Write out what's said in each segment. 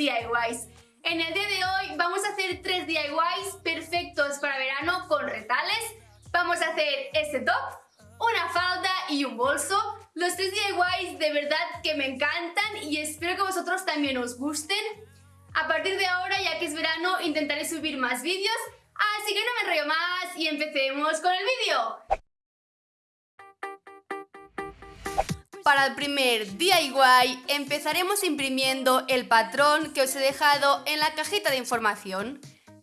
DIYs. En el día de hoy vamos a hacer tres DIYs perfectos para verano con retales. Vamos a hacer este top, una falda y un bolso. Los tres DIYs de verdad que me encantan y espero que vosotros también os gusten. A partir de ahora, ya que es verano, intentaré subir más vídeos, así que no me enrollo más y empecemos con el vídeo. Para el primer DIY empezaremos imprimiendo el patrón que os he dejado en la cajita de información.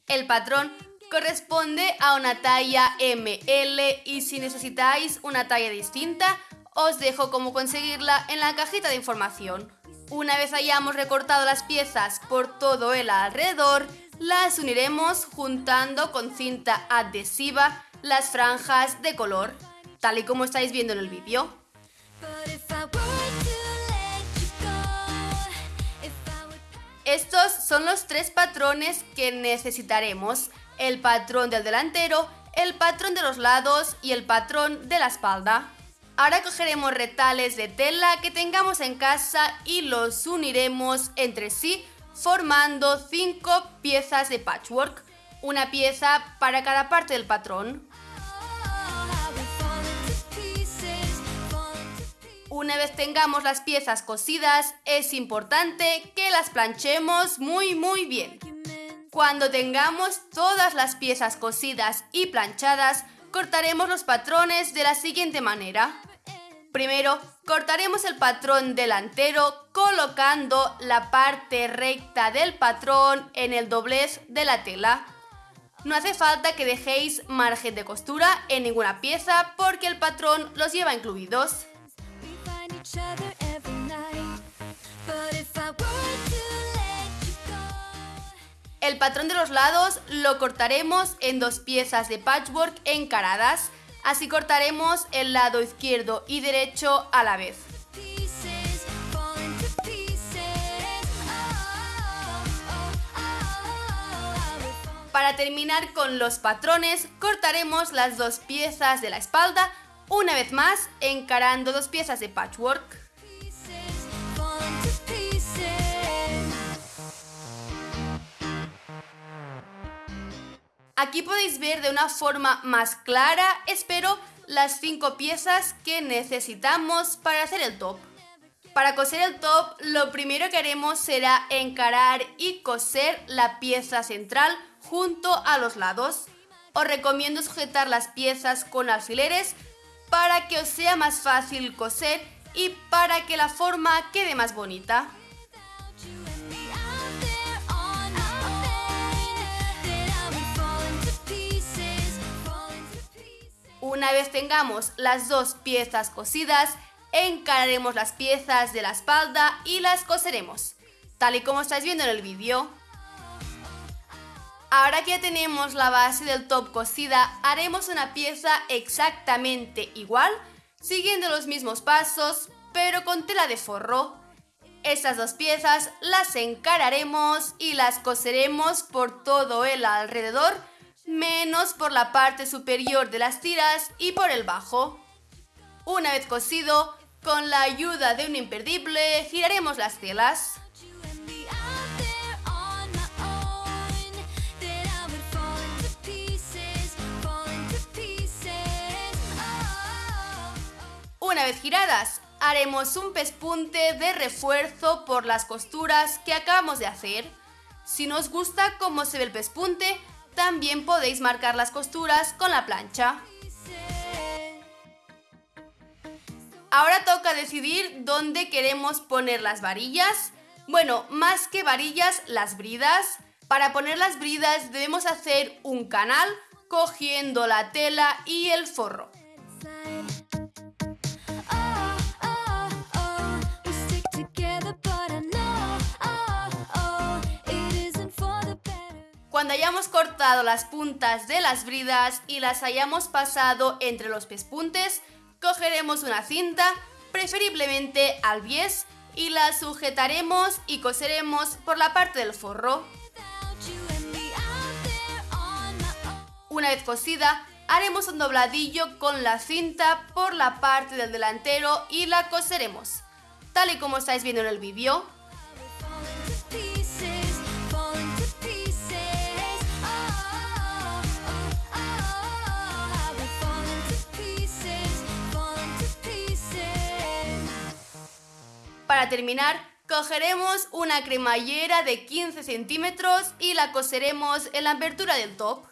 El patrón corresponde a una talla ML y si necesitáis una talla distinta os dejo cómo conseguirla en la cajita de información. Una vez hayamos recortado las piezas por todo el alrededor, las uniremos juntando con cinta adhesiva las franjas de color, tal y como estáis viendo en el vídeo. Estos son los tres patrones que necesitaremos, el patrón del delantero, el patrón de los lados y el patrón de la espalda. Ahora cogeremos retales de tela que tengamos en casa y los uniremos entre sí formando cinco piezas de patchwork, una pieza para cada parte del patrón. Una vez tengamos las piezas cosidas, es importante que las planchemos muy muy bien. Cuando tengamos todas las piezas cosidas y planchadas, cortaremos los patrones de la siguiente manera. Primero, cortaremos el patrón delantero colocando la parte recta del patrón en el doblez de la tela. No hace falta que dejéis margen de costura en ninguna pieza porque el patrón los lleva incluidos. El patrón de los lados lo cortaremos en dos piezas de patchwork encaradas, así cortaremos el lado izquierdo y derecho a la vez. Para terminar con los patrones, cortaremos las dos piezas de la espalda una vez más, encarando dos piezas de patchwork. Aquí podéis ver de una forma más clara, espero, las cinco piezas que necesitamos para hacer el top. Para coser el top, lo primero que haremos será encarar y coser la pieza central junto a los lados. Os recomiendo sujetar las piezas con alfileres para que os sea más fácil coser y para que la forma quede más bonita. Una vez tengamos las dos piezas cosidas, encararemos las piezas de la espalda y las coseremos, tal y como estáis viendo en el vídeo. Ahora que ya tenemos la base del top cosida, haremos una pieza exactamente igual, siguiendo los mismos pasos, pero con tela de forro. Estas dos piezas las encararemos y las coseremos por todo el alrededor, menos por la parte superior de las tiras y por el bajo. Una vez cosido, con la ayuda de un imperdible, giraremos las telas. Una vez giradas, haremos un pespunte de refuerzo por las costuras que acabamos de hacer. Si no os gusta cómo se ve el pespunte, también podéis marcar las costuras con la plancha. Ahora toca decidir dónde queremos poner las varillas. Bueno, más que varillas, las bridas. Para poner las bridas debemos hacer un canal cogiendo la tela y el forro. Cuando hayamos cortado las puntas de las bridas y las hayamos pasado entre los pespuntes, cogeremos una cinta, preferiblemente al bies, y la sujetaremos y coseremos por la parte del forro. Una vez cosida, haremos un dobladillo con la cinta por la parte del delantero y la coseremos, tal y como estáis viendo en el vídeo. Para terminar, cogeremos una cremallera de 15 centímetros y la coseremos en la abertura del top.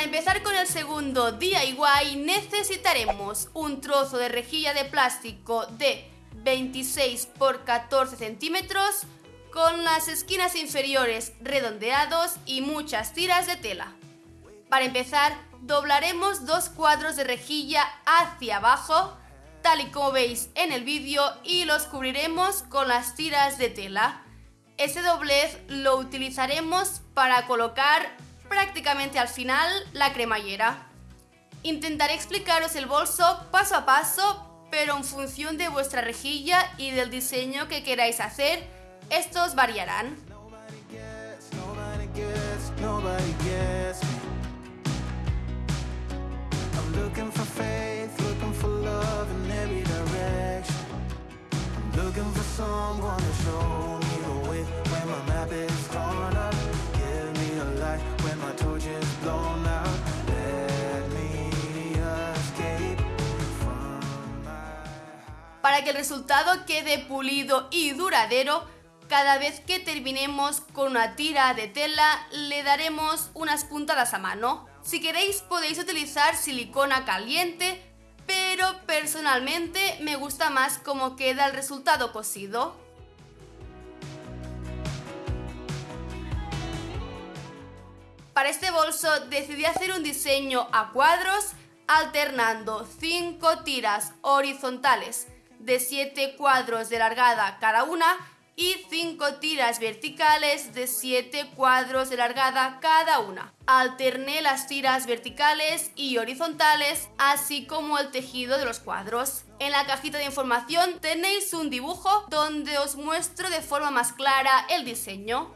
Para empezar con el segundo DIY necesitaremos un trozo de rejilla de plástico de 26 por 14 centímetros con las esquinas inferiores redondeados y muchas tiras de tela. Para empezar, doblaremos dos cuadros de rejilla hacia abajo, tal y como veis en el vídeo, y los cubriremos con las tiras de tela. Ese doblez lo utilizaremos para colocar prácticamente al final la cremallera. Intentaré explicaros el bolso paso a paso, pero en función de vuestra rejilla y del diseño que queráis hacer, estos variarán. Para que el resultado quede pulido y duradero, cada vez que terminemos con una tira de tela le daremos unas puntadas a mano. Si queréis podéis utilizar silicona caliente, pero personalmente me gusta más cómo queda el resultado cosido. Para este bolso decidí hacer un diseño a cuadros alternando 5 tiras horizontales de 7 cuadros de largada cada una y 5 tiras verticales de 7 cuadros de largada cada una. Alterné las tiras verticales y horizontales, así como el tejido de los cuadros. En la cajita de información tenéis un dibujo donde os muestro de forma más clara el diseño.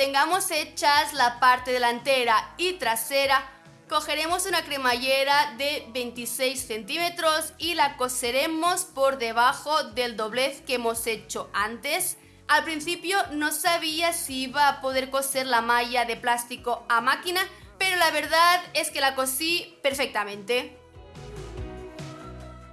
Tengamos hechas la parte delantera y trasera, cogeremos una cremallera de 26 centímetros y la coseremos por debajo del doblez que hemos hecho antes. Al principio no sabía si iba a poder coser la malla de plástico a máquina, pero la verdad es que la cosí perfectamente.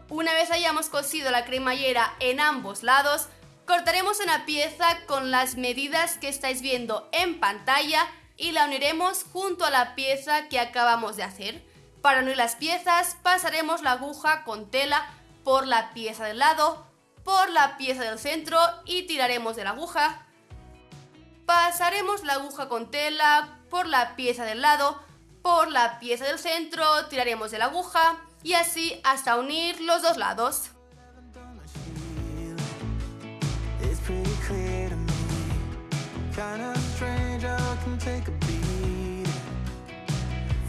Una vez hayamos cosido la cremallera en ambos lados, Cortaremos una pieza con las medidas que estáis viendo en pantalla y la uniremos junto a la pieza que acabamos de hacer. Para unir las piezas pasaremos la aguja con tela por la pieza del lado, por la pieza del centro y tiraremos de la aguja. Pasaremos la aguja con tela por la pieza del lado, por la pieza del centro, tiraremos de la aguja y así hasta unir los dos lados. Kinda strange how I can take a beat.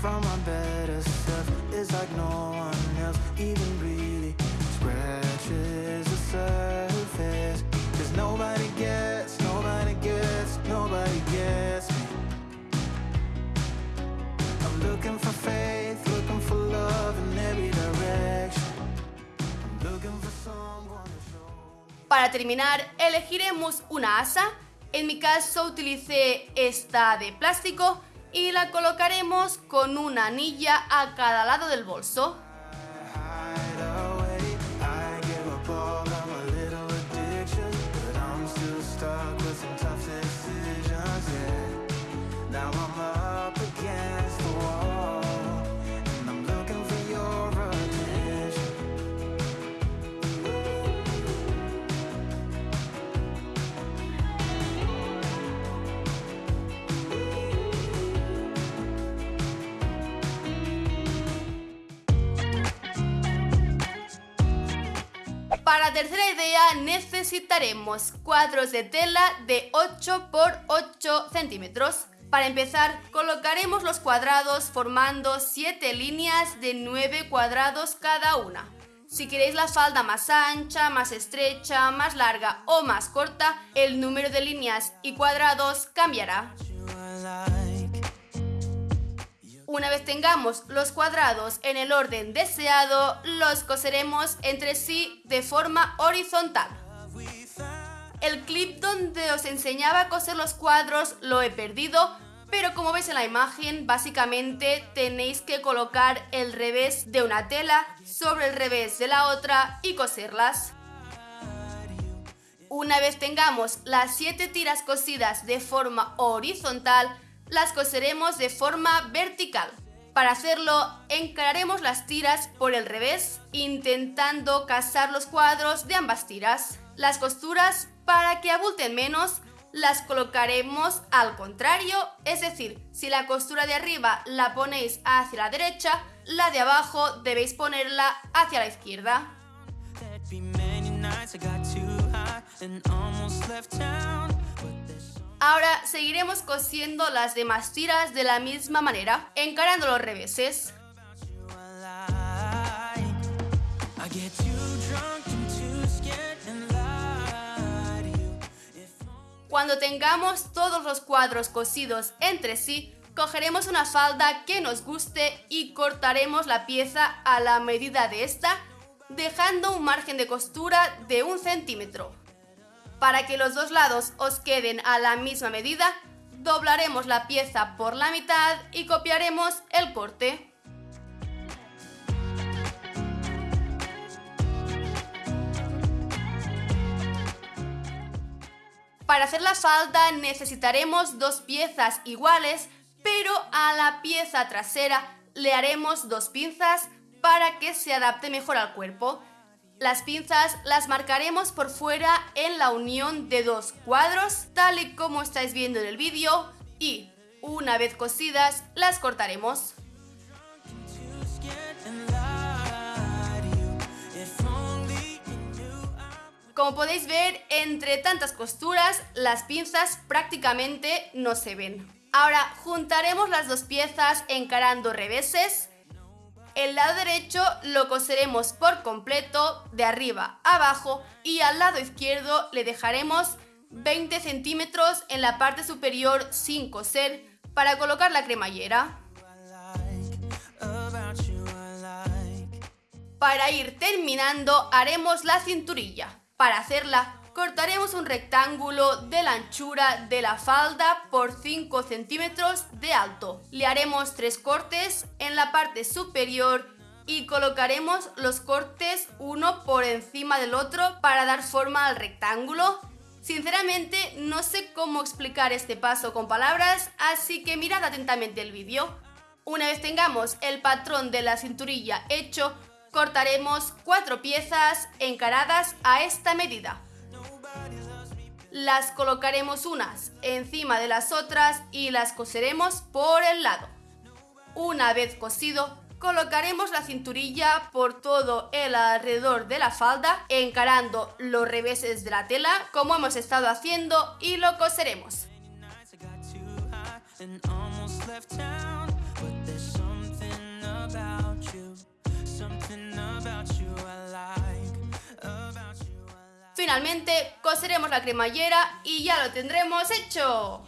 From my better self It's like no one else. Even really Scratches the surface. Cause nobody gets, nobody gets, nobody gets me. I'm looking for faith, looking for love in every direction. I'm looking for someone to show me. Para terminar, elegiremos una asa en mi caso utilicé esta de plástico y la colocaremos con una anilla a cada lado del bolso. Para la tercera idea necesitaremos cuadros de tela de 8 por 8 centímetros. Para empezar, colocaremos los cuadrados formando 7 líneas de 9 cuadrados cada una. Si queréis la falda más ancha, más estrecha, más larga o más corta, el número de líneas y cuadrados cambiará. Una vez tengamos los cuadrados en el orden deseado, los coseremos entre sí de forma horizontal. El clip donde os enseñaba a coser los cuadros lo he perdido, pero como veis en la imagen, básicamente tenéis que colocar el revés de una tela sobre el revés de la otra y coserlas. Una vez tengamos las 7 tiras cosidas de forma horizontal, las coseremos de forma vertical. Para hacerlo, encararemos las tiras por el revés, intentando casar los cuadros de ambas tiras. Las costuras, para que abulten menos, las colocaremos al contrario, es decir, si la costura de arriba la ponéis hacia la derecha, la de abajo debéis ponerla hacia la izquierda. Ahora seguiremos cosiendo las demás tiras de la misma manera, encarando los reveses. Cuando tengamos todos los cuadros cosidos entre sí, cogeremos una falda que nos guste y cortaremos la pieza a la medida de esta, dejando un margen de costura de un centímetro. Para que los dos lados os queden a la misma medida, doblaremos la pieza por la mitad y copiaremos el corte. Para hacer la falda necesitaremos dos piezas iguales, pero a la pieza trasera le haremos dos pinzas para que se adapte mejor al cuerpo. Las pinzas las marcaremos por fuera en la unión de dos cuadros, tal y como estáis viendo en el vídeo, y una vez cosidas las cortaremos. Como podéis ver, entre tantas costuras, las pinzas prácticamente no se ven. Ahora juntaremos las dos piezas encarando reveses. El lado derecho lo coseremos por completo, de arriba a abajo, y al lado izquierdo le dejaremos 20 centímetros en la parte superior sin coser para colocar la cremallera. Para ir terminando haremos la cinturilla. Para hacerla, cortaremos un rectángulo de la anchura de la falda por 5 centímetros de alto. Le haremos tres cortes en la parte superior y colocaremos los cortes uno por encima del otro para dar forma al rectángulo. Sinceramente no sé cómo explicar este paso con palabras, así que mirad atentamente el vídeo. Una vez tengamos el patrón de la cinturilla hecho, cortaremos cuatro piezas encaradas a esta medida. Las colocaremos unas encima de las otras y las coseremos por el lado. Una vez cosido, colocaremos la cinturilla por todo el alrededor de la falda, encarando los reveses de la tela como hemos estado haciendo y lo coseremos. Finalmente, coseremos la cremallera y ya lo tendremos hecho.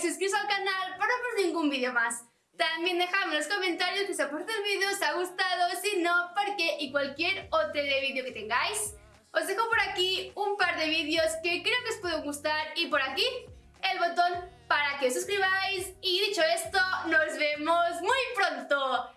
Suscríbete al canal para no perder ningún vídeo más. También dejadme en los comentarios si os ha el vídeo, os ha gustado, si no, por qué y cualquier otro vídeo que tengáis. Os dejo por aquí un par de vídeos que creo que os pueden gustar y por aquí el botón para que os suscribáis y dicho esto, nos vemos muy pronto.